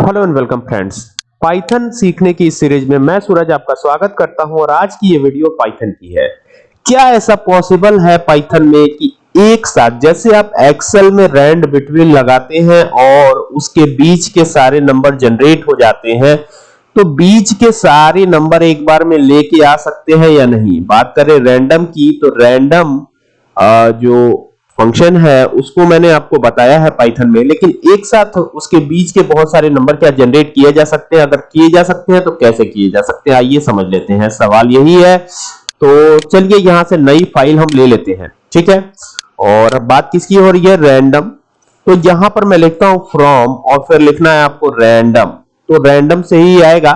Hello and welcome friends Python सीखने की series में मैं सूरज आपका स्वागत करता हूँ और आज की ये वीडियो पाइथन की है। क्या ऐसा पॉसिबल है पाइथन में कि एक साथ जैसे आप एक्सेल में रैंड बिटवीन लगाते हैं और उसके बीच के सारे नंबर जनरेट हो जाते हैं तो बीच के सारे नंबर एक बार में लेके आ सकते हैं या नहीं? बात करें रैंडम की तो रैंडम जो फ़ंक्शन है, उसको मैंने आपको बताया है पाइथन में, लेकिन एक साथ उसके बीच के बहुत सारे नंबर क्या जनरेट किए जा सकते हैं? अगर किए जा सकते हैं तो कैसे किए जा सकते हैं? आइए समझ लेते हैं। सवाल यही है। तो चलिए यहाँ से नई फ़ाइल हम ले लेते हैं, ठीक है? और बात किसकी हो रही है? रैंडम तो यहाँ पर मैं लिखता हूँ फ्रॉम और फिर लिखना है आपको रैंडम तो रैंडम से ही आएगा।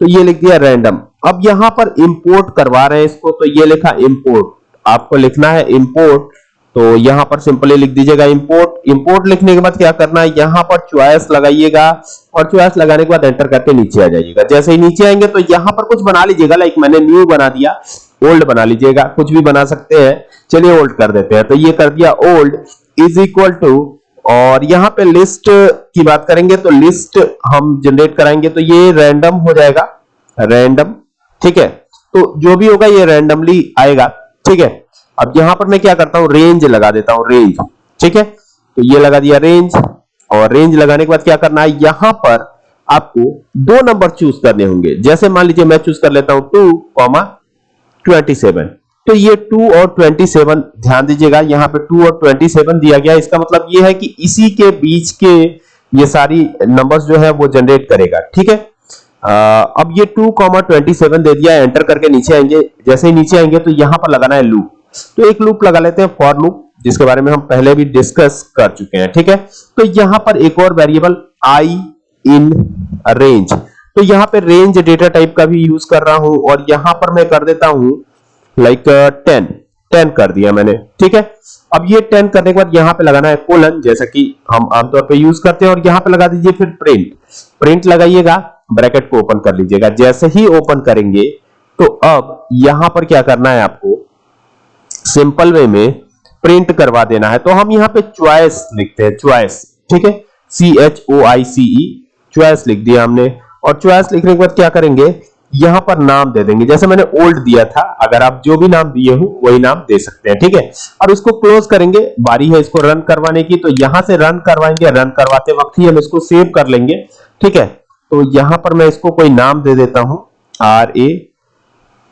तो ये लिख दिया रैंडम अब यहाँ पर इंपोर्ट करवा रहे हैं इसको तो ये लिखा इंपोर्ट आपको लिखना है इंपोर्ट तो यहाँ पर सिंपली लिख दीजिएगा इंपोर्ट इंपोर्ट लिखने के बाद क्या करना है? यहाँ पर चॉइस लगाइएगा और चॉइस लगाने के बाद एंटर करके नीचे आ जाइएगा। जैसे ही नीचे आएँगे तो यहाँ पर कुछ बना लीजिएगा लाइक मैंने न्यू बना दिया ओल्ड बना लीजिएगा। कुछ भी बना सकते हैं। चलिए ओल्ड कर देते हैं। तो ये कर दिया ओल्ड इज़ इक्वल टू और यहाँ पे लिस्ट की बात करेंगे तो लिस्ट हम जनरेट कराएँगे तो ये रैंडम हो जाएगा। रैंडम ठीक है? तो जो भी होगा ये रैंडमली आएगा। ठीक है? अब यहाँ पर मैं क्या करता हूँ? रेंज लगा देता हूँ रेंज ठीक है? तो ये लगा दिया रेंज और रेंज लगाने के बाद क्या करना है? यहाँ पर आपको दो नंबर चूज़ करने होंगे। जैसे मान लीजिए मैं चूज़ कर लेता हूँ टू कॉमा ट्वेंटी सेवन तो ये टू और ट्वेंटी सेवन ध्यान दीजिएगा यहाँ पे टू और ट्वेंटी सेवन दिया गया। इसका मतलब ये है कि इसी के बीच के ये सारी नंबर्स जो है वो जनरेट करेगा। ठीक है? आ, अब ये टू कॉमा ट्वेंटी सेवन दे दिया एंटर करके नीचे आएँगे। जैसे ही नीचे आएँगे तो यहाँ पर लगाना है लूप तो एक लूप लगा लेते हैं फॉर लूप जिसके बारे में हम पहले भी डिस्कस कर चुके हैं, ठीक है? तो यहाँ पर एक और वेरिएबल आई इन रेंज तो यहाँ पे रेंज डेटा टाइप का भी यूज़ कर रहा हूँ और यहाँ पर मैं कर देता हूँ लाइक टेन टेन कर दिया मैंने, ठीक है? अब ये टेन करने के बाद यहाँ पे लगाना है कोलन जैसा कि हम आमतौर पे यूज़ करते हैं, और यहाँ पे लगा दीजिए फिर प्रिंट प्रिंट लगाइएगा ब्रैकेट को ओपन कर लीजिएगा। जैसे ही ओपन करेंगे तो अब यहाँ पर क्या करना है आपको? सिंपल वे में प्रिंट करवा देना है। तो हम यहाँ पे च्वाइस लिखते हैं च्वाइस ठीक है? सी एच ओ आई सी ई चॉइस लिख दिया हमने। और च्वाइस लिखने के बाद क्या करेंगे? यहाँ पर नाम दे देंगे। जैसे मैंने ओल्ड दिया था, अगर आप जो भी नाम दिए हो, वही नाम दे सकते हैं। ठीक है? और इसको क्लोज करेंगे। बारी है इसको रन करवाने की तो यहाँ से रन करवाएँगे। रन करवाते वक्त ही हम इसको सेव कर लेंगे। ठीक है? तो यहाँ पर मैं इसको कोई नाम दे देता हूँ। R A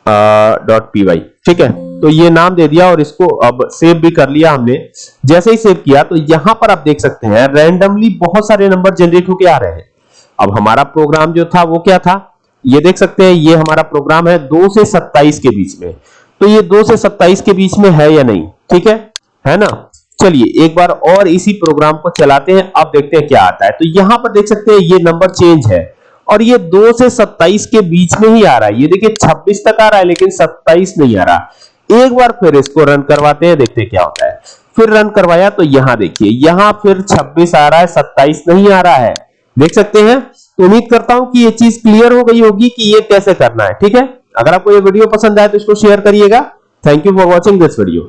dot P Y ठीक है? तो ये नाम दे दिया और इसको अब सेव भी कर लिया हमने। जैसे ही सेव किया तो यहाँ पर आप देख सकते हैं रैंडमली बहुत सारे नंबर जनरेट होके आ रहे हैं। अब हमारा प्रोग्राम जो था, वो क्या था? ये देख सकते हैं, ये हमारा प्रोग्राम है दो से सत्ताईस के बीच में। तो ये दो से सत्ताईस के बीच में है या नहीं? ठीक है? है ना? चलिए, एक बार और इसी प्रोग्राम को चलाते हैं, अब देखते हैं क्या आता है। तो यहाँ पर देख सकते हैं, ये नंबर चेंज है। और ये दो से सत्ताईस के बीच में ही आ रहा है। ये देखिए, छब्बीस तक आ रहा है, लेकिन सत्ताईस नहीं आ रहा। एक बार फिर इसको रन करवाते हैं, देखते क्या होता है। फिर रन करवाया तो यहाँ देखिए, यहाँ फिर 26 आ रहा है 27 नहीं आ रहा है। देख सकते हैं तो उम्मीद करता हूँ कि ये चीज़ क्लियर हो गई होगी कि ये कैसे करना है, ठीक है? अगर आपको ये वीडियो पसंद आए तो इसको शेयर करिएगा। Thank you for watching this video